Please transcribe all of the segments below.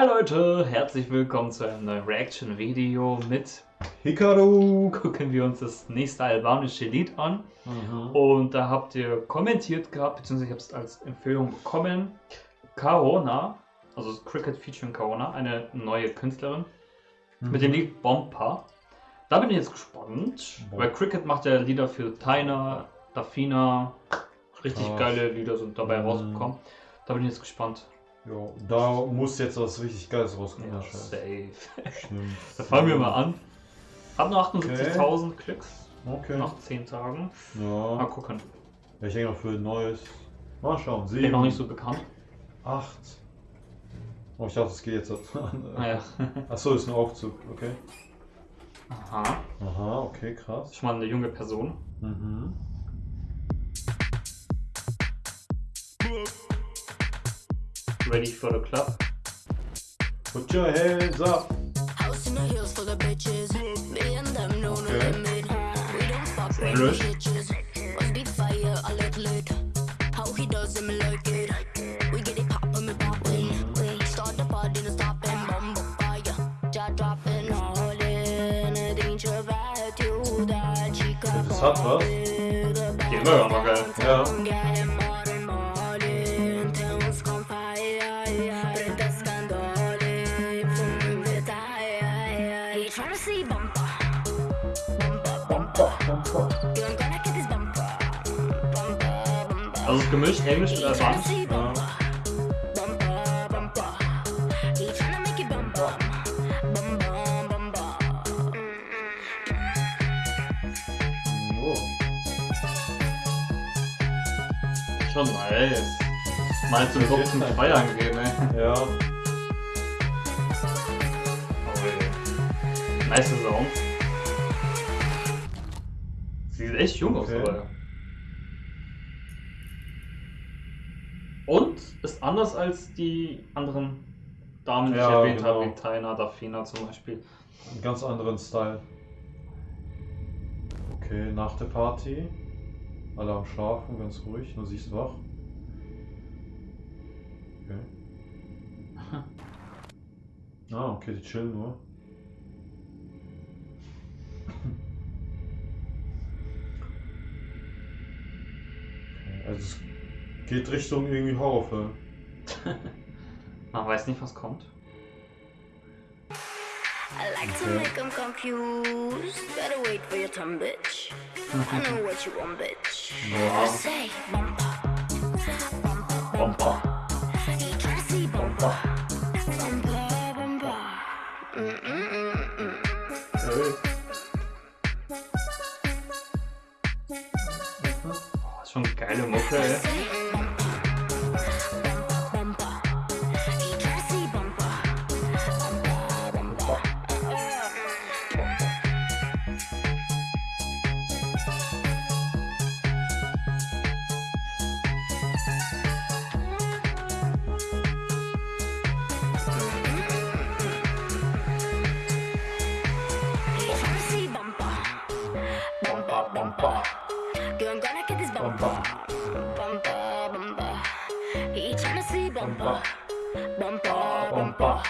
Hi Leute, herzlich willkommen zu einem neuen Reaction-Video mit Hikaru. Gucken wir uns das nächste albanische Lied an. Mhm. Und da habt ihr kommentiert gehabt, beziehungsweise ich habe es als Empfehlung bekommen. Kaona, also Cricket featuring Kaona, eine neue Künstlerin, Mhm. mit dem Lied Bompa. Da bin ich jetzt gespannt, Bom- weil Cricket macht ja Lieder für Taina, Dafina, richtig Krass. geile Lieder sind dabei Mhm. rausgekommen. Da bin ich jetzt gespannt. Jo, da muss jetzt was richtig Geiles rauskommen. Ja, safe. Stimmt. Da fangen wir mal an. Hab nur 78.000 Klicks Okay. nach 10 Tagen. Mal Ja. gucken. Ja, Ich denke noch für ein neues. Mal schauen. Bin Sieben. noch nicht so bekannt. Acht. Oh, ich dachte, es geht jetzt. Naja. Achso, ist ein Aufzug. Okay. Aha. Aha, okay, krass. Schon mal eine junge Person. Mhm. Ready for the club. Put your hands up. House in the hills full of bitches. Me and them know no Okay. limit. We don't fuck with English. bitches. Must be fire, I let lit. How he does it, me like it. We get it poppin', me poppin'. We start the party, no. Bumble fire, jaw dropping, all in. It ain't your bad, you that chica. Interessant, was? Die immer ja noch geil. Ja. Trying to Tryna make it bumper. Bumper, bumper. Oh. Schon nice. Mal zum Kopf zum Feiern gehen, ey. Ja. Oh, ey. Nice Song. Sie sieht echt jung aus, Okay. aber. Und ist anders als die anderen Damen, die ich Ja, erwähnt genau. habe, wie Taina, Dafina zum Beispiel. Einen ganz anderen Style. Okay, nach der Party. Alle am Schlafen, ganz ruhig, nur sie ist wach. Okay. Ah, okay, die chillen nur. Also es geht Richtung irgendwie Horrorfilm. Man weiß nicht, was kommt. I like to make them confused. Better wait for your turn, bitch. I know what you want, bitch. Ja. I say bumper. Bumper, see bumper. Bumper, bumper. Mm-mm-mm-mm. Hey. Oh, ist schon geile Mucke, ey. Bumper. Bumper. He tryna see bumper. Bumper, bumper.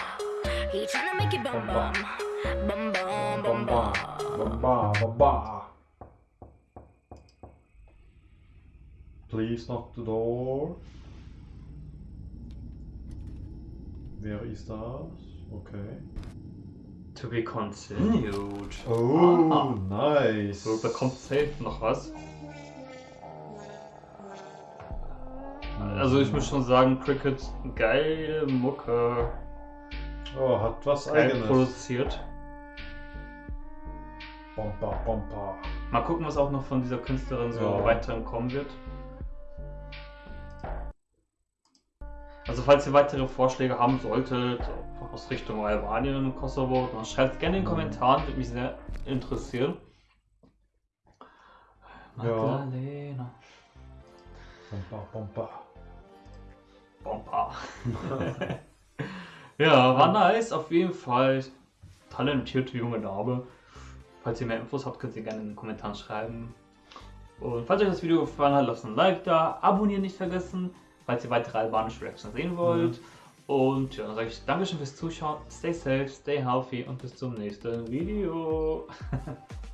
He tryna make it bum bum. Bum bum bum bum. Bamba, bamba. Please knock the door. Wer ist das? Okay. To be continued. Oh, Aha. nice. So, da kommt safe noch was. Also ich muss schon sagen, Cricket, geile Mucke, Oh, hat was geil eigenes. produziert. Bamba, bamba. Mal gucken, was auch noch von dieser Künstlerin so Ja. weiterhin kommen wird. Also falls ihr weitere Vorschläge haben solltet, aus Richtung Albanien und Kosovo, dann schreibt gerne in den Mhm. Kommentaren, würde mich sehr interessieren. Ja. Magdalena. Bamba, bamba. Bomba. ja, war nice, auf jeden Fall. Talentierte junge Dame. Falls ihr mehr Infos habt, könnt ihr gerne in den Kommentaren schreiben. Und falls euch das Video gefallen hat, lasst ein Like da, abonnieren nicht vergessen, falls ihr weitere albanische Reactions sehen wollt. Und ja, dann sage ich Dankeschön fürs Zuschauen, stay safe, stay healthy und bis zum nächsten Video.